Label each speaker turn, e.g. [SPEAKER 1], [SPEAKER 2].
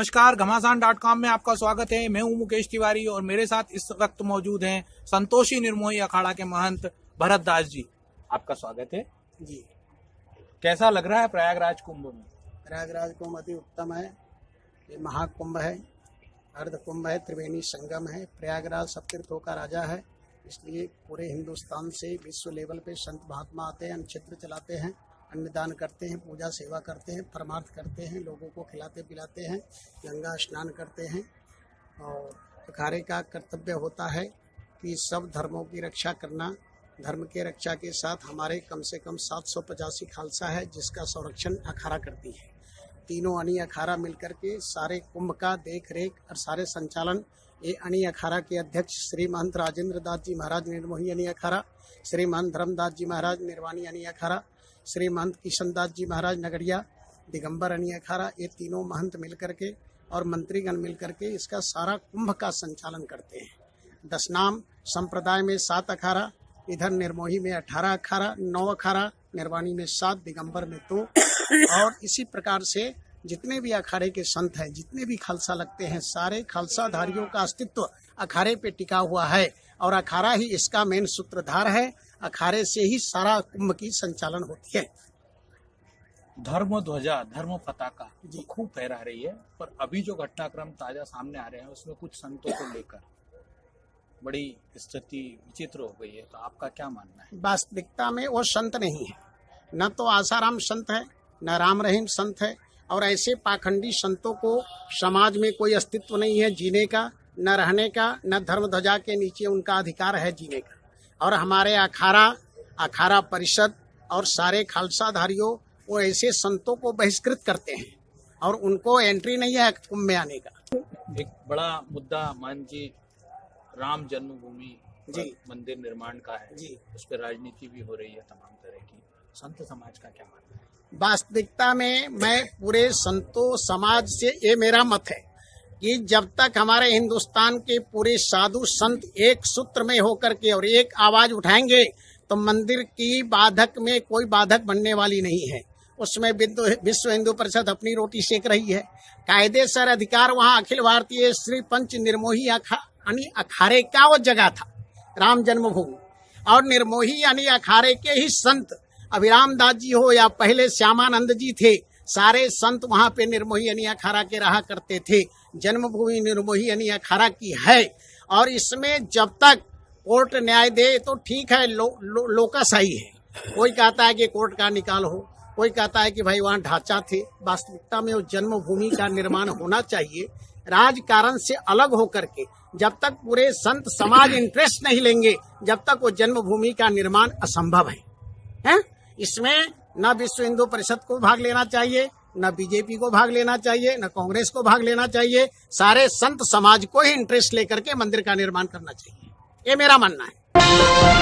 [SPEAKER 1] नमस्कार घमासान dot com में आपका स्वागत है। मैं हूँ मुकेश तिवारी और मेरे साथ इस वक्त मौजूद हैं संतोषी निर्मोही अखाड़ा के महंत भरत दास जी। आपका स्वागत है।
[SPEAKER 2] जी।
[SPEAKER 1] कैसा लग रहा है प्रयागराज कुंभ में?
[SPEAKER 2] प्रयागराज कुंभ अति उत्तम है। ये महाकुंभ है अर्ध कुंभ है त्रिवेणी संगम है। प्रयागराज सप्तीर्थों का राजा है। इसलिए पूरे हिंदुस्तान से विश्व लेवल पे संत महात्मा आते हैं क्षेत्र चलाते हैं। अन्नदान करते हैं, पूजा सेवा करते हैं, परमार्थ करते हैं, लोगों को खिलाते पिलाते हैं, गंगा स्नान करते हैं और अखाड़े का कर्तव्य होता है कि सब धर्मों की रक्षा करना। धर्म के रक्षा के साथ हमारे कम से कम सात सौ पचासी खालसा है, जिसका संरक्षण अखाड़ा करती है। तीनों अनी अखाड़ा मिलकर के सारे कुंभ का देख रेख और सारे संचालन। ये अनी अखाड़ा के अध्यक्ष श्री महंत राजेंद्र दास जी महाराज निर्मोही अनी अखाड़ा श्री महंत धर्मदास जी महाराज निर्वाणी अनी अखाड़ा श्री महंत किशन दास जी महाराज नगरिया दिगंबर अनी अखाड़ा ये तीनों महंत मिलकर के और मंत्रीगण मिलकर के इसका सारा कुंभ का संचालन करते हैं। दस नाम संप्रदाय में सात अखाड़ा इधर निर्मोही में अठारह अखाड़ा नौ अखाड़ा निर्वाणी में सात, दिगंबर में दो। और इसी प्रकार से जितने भी अखाड़े के संत हैं, जितने भी खालसा लगते हैं, सारे खालसाधारियों का अस्तित्व अखाड़े पे टिका हुआ है। और अखाड़ा ही इसका मेन सूत्रधार है। अखाड़े से ही सारा कुंभ की संचालन होती है।
[SPEAKER 1] धर्म ध्वजा धर्म पताका
[SPEAKER 2] जी।
[SPEAKER 1] जो खूब फहरा रही है पर अभी जो घटनाक्रम ताज़ा सामने आ रहे हैं उसमें कुछ संतों को लेकर बड़ी स्थिति विचित्र हो गई है। तो आपका क्या मानना है?
[SPEAKER 2] वास्तविकता में वो संत नहीं है। न तो आसाराम संत है न राम रहीम संत है और ऐसे पाखंडी संतों को समाज में कोई अस्तित्व नहीं है जीने का न रहने का न धर्म ध्वजा के नीचे उनका अधिकार है जीने का। और हमारे अखाड़ा अखाड़ा परिषद और सारे खालसाधारियों वो ऐसे संतों को बहिष्कृत करते हैं और उनको एंट्री नहीं है कुंभ में आने का।
[SPEAKER 1] एक बड़ा मुद्दा मान जी राम जन्मभूमि
[SPEAKER 2] जी।
[SPEAKER 1] मंदिर निर्माण का है।
[SPEAKER 2] जी।
[SPEAKER 1] उस पर राजनीति भी हो रही है तमाम तरह की। संत समाज का क्या मानना है?
[SPEAKER 2] वास्तविकता में मैं पूरे संतों समाज से ये मेरा मत है। कि जब तक हमारे हिंदुस्तान के पूरे साधु संत एक सूत्र में होकर के और एक आवाज़ उठाएँगे तो मंदिर की बाधक में कोई बाधक बनने वाली नहीं है। उसमें बिंदु विश्व हिंदू परिषद अपनी रोटी सेक रही है। कायदे सर अधिकार वहाँ अखिल भारतीय श्री पंच निर्मोही अखा, यानी अखाड़े का वो जगह था, राम जन्मभूमि। और निर्मोही यानी अखाड़े के ही संत अभिराम दास जी हो या पहले श्यामानंद जी थे सारे संत वहाँ पे निर्मोही यानी अखाड़ा के रहा करते थे। जन्मभूमि निर्मोही यानी अखाड़ा की है। और इसमें जब तक कोर्ट न्याय दे तो ठीक है लो, लो, लोकाशाही है। कोई कहता है कि कोर्ट का निकाल हो कोई कहता है कि भाई वहाँ ढांचा थे। वास्तविकता में वो जन्मभूमि का निर्माण होना चाहिए। राजकारण से अलग होकर के जब तक पूरे संत समाज इंटरेस्ट नहीं लेंगे जब तक वो जन्मभूमि का निर्माण असंभव है। हैं? इसमें न विश्व हिंदू परिषद को भाग लेना चाहिए, न बीजेपी को भाग लेना चाहिए, न कांग्रेस को भाग लेना चाहिए। सारे संत समाज को ही इंटरेस्ट लेकर के मंदिर का निर्माण करना चाहिए। ये मेरा मानना है।